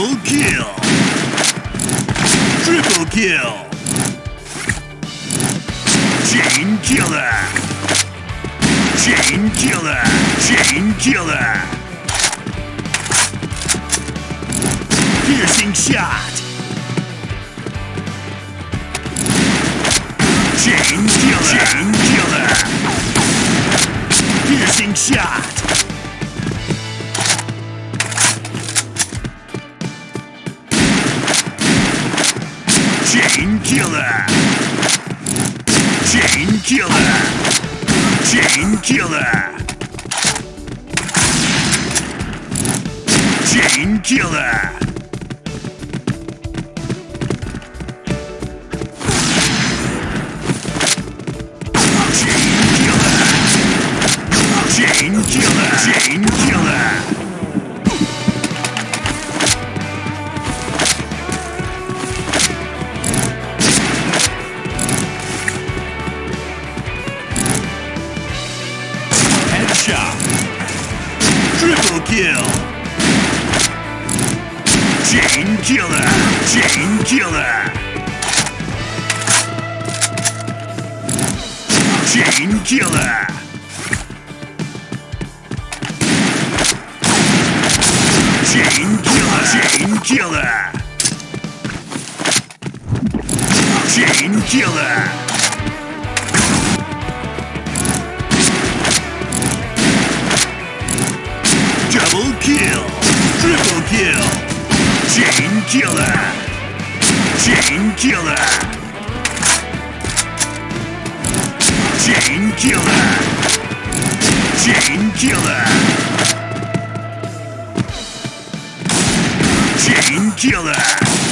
Double kill! Triple kill! Chain killer! Chain killer! Chain killer! Piercing shot! Chain killer. Chain killer. Chain killer. Chain killer. Chain killer. Chain Headshot. Triple kill. Chain killer. Chain killer. Chain killer. Chain killer. Chain killer. Chain killer. Kill. Chain killer. Chain killer. Chain killer. Chain killer. Chain killer.